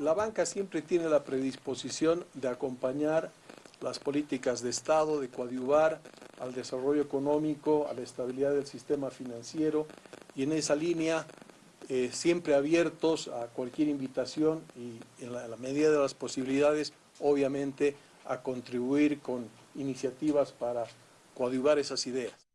la banca siempre tiene la predisposición de acompañar las políticas de Estado, de coadyuvar al desarrollo económico, a la estabilidad del sistema financiero y en esa línea eh, siempre abiertos a cualquier invitación y en la, medida de las posibilidades, obviamente, a contribuir con iniciativas para coadyuvar esas ideas.